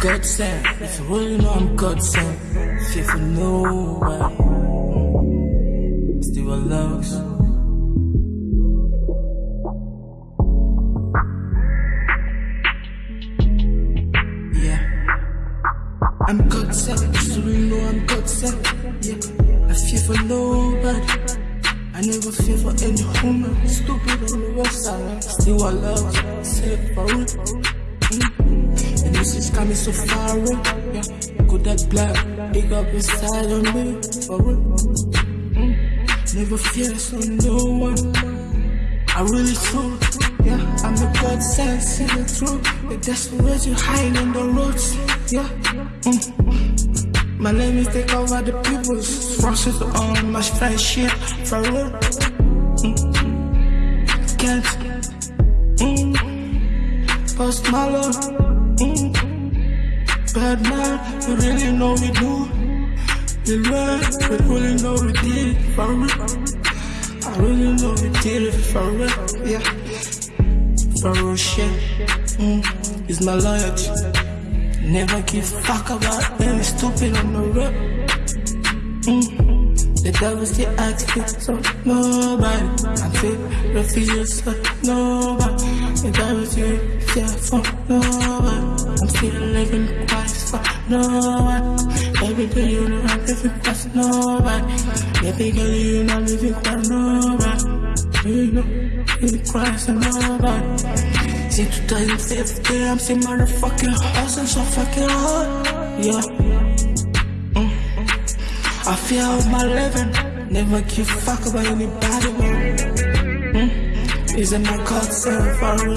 God sent, if you really know I'm God sent, fear for nobody. Still loves. Yeah. I'm God sent, if you really know I'm God sent. Yeah. I fear for nobody. I never fear for any woman. Stupid on the west side. Still I love. Say it for real. Mm. And this is coming so far away. Yeah. Good that black. Big up inside on me. For real. Mm. Never fear so no one. I really true. Yeah. I'm a God sent, see the truth. The desperate you hiding on the roads. Yeah. My is take over the people's Rushes on my friendship for real. Can't. Mm. Post Malone. Mm. Bad man, you really know we do. You right, we really know we did for real. I really know we did it for real. Yeah. For real shit. Mm. It's my loyalty. Never give fuck about any stupid on the road. Mm. The devil still acting so nobody. I feel refugees so nobody. The devil still fear for nobody. I'm still living Christ for nobody. Baby girl, you know I'm living Christ nobody. Baby girl, you know I'm living Christ nobody. Know, living Christ and nobody. See 2015, I'm still motherfucking hustling so fucking hard. Yeah. Mm. I feel my living, never give fuck about anybody. Mm. Is it my God sent for real?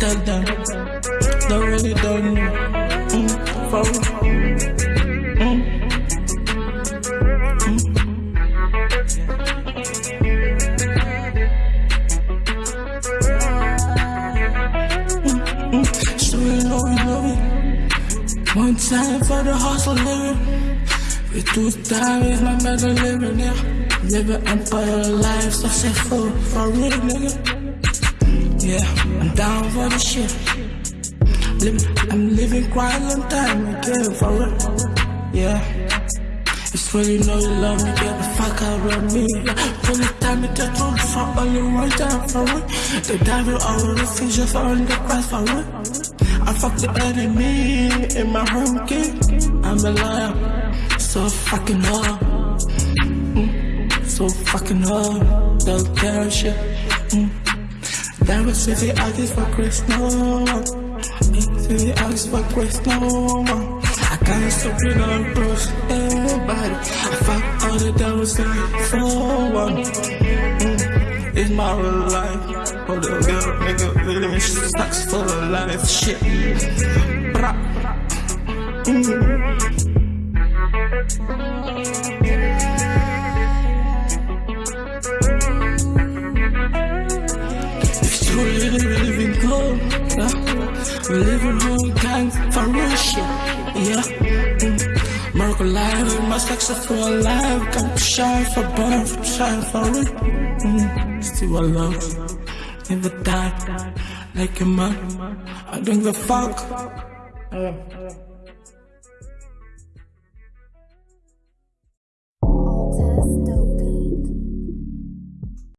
Tell them, they really don't know. Mm. For real. One time for the hustle living. We two time is my better living, yeah. Living empire life, successful for real, nigga. Yeah, I'm down for the shit. I'm living quite a long time again, for real. Yeah. It's you know you love me, get the fuck out of me. Really time me to truth for only one time, for real. The devil all the fishes for on the cross, for real. I fuck the enemy in my kid. I'm a liar, so fucking hard. Mm, so fucking hard. They'll care shit. Mm. That was city artist for Chris, no. City artist for Chris, no. I can't stop it on close everybody. I fuck all the devils me for one. Mm. It's my real life. Hold up, girl, nigga, living sucks for the life shit. Bra. Mm. Really, really been cold. Yeah. We live in whole gang for shit. Yeah. Mm. Miracle life, my successful life. Come shine for burn, shine for real. Mm. Still I Never die like a man. I don't give a fuck.